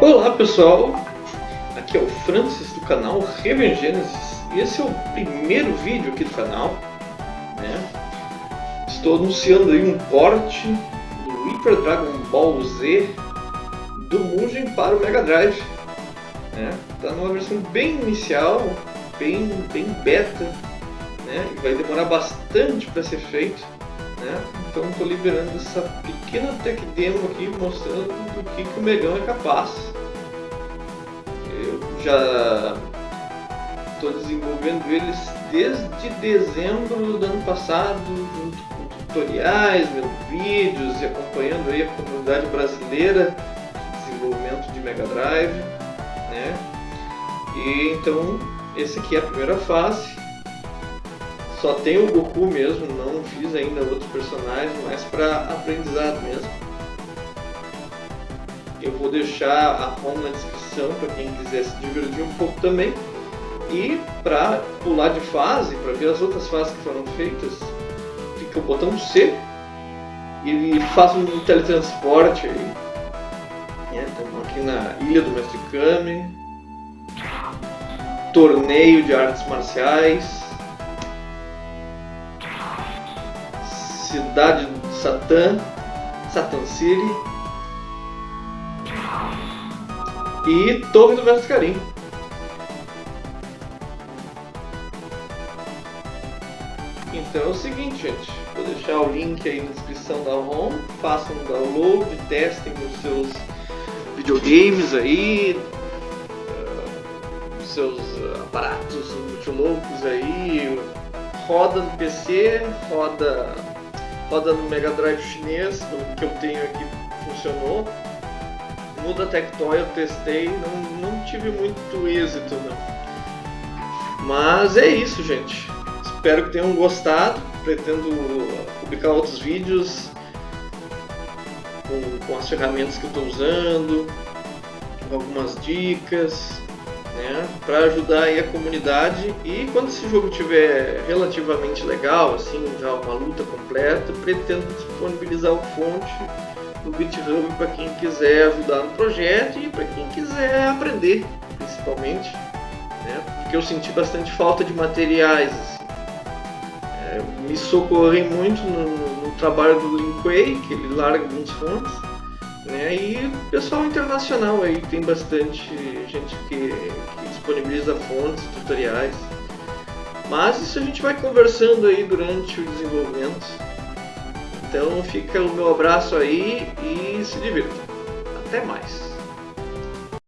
Olá pessoal, aqui é o Francis do canal Raven Genesis e esse é o primeiro vídeo aqui do canal. Né? Estou anunciando aí um porte do Hyper Dragon Ball Z do Mugen para o Mega Drive. Está né? Tá numa versão bem inicial, bem, bem beta, né? vai demorar bastante para ser feito. Né? Então estou liberando essa pequena tech demo aqui mostrando do que, que o Megão é capaz. Eu já estou desenvolvendo eles desde dezembro do ano passado, junto com tutoriais, vendo vídeos e acompanhando aí a comunidade brasileira de desenvolvimento de Mega Drive. Né? E então esse aqui é a primeira fase só tem o Goku mesmo, não fiz ainda outros personagens, mas para aprendizado mesmo. Eu vou deixar a ROM na descrição para quem quiser se divertir um pouco também. E para pular de fase, para ver as outras fases que foram feitas, fica o botão C e faz um teletransporte aí. Estamos aqui na Ilha do Mestre Kami. Torneio de artes marciais. Cidade de Satã, Satan City e Torre do Karim. Então é o seguinte, gente. Vou deixar o link aí na descrição da ROM. Façam um download, testem nos seus videogames aí, uh, seus aparatos muito loucos aí. Roda no PC, roda roda no Mega Drive chinês, que eu tenho aqui funcionou. No da Tectoy eu testei, não, não tive muito êxito não. Mas é isso, gente. Espero que tenham gostado. Pretendo publicar outros vídeos com, com as ferramentas que eu estou usando, algumas dicas né, para ajudar a comunidade e quando esse jogo tiver relativamente legal, assim, já uma luta completa, pretendo disponibilizar o fonte no GitHub para quem quiser ajudar no projeto e para quem quiser aprender, principalmente, né, porque eu senti bastante falta de materiais, assim. é, me socorrem muito no, no, trabalho do Lin Kuei, que ele larga alguns fontes, né? E pessoal internacional aí, tem bastante gente que, que disponibiliza fontes, tutoriais. Mas isso a gente vai conversando aí durante o desenvolvimento. Então fica o meu abraço aí e se divirta. Até mais!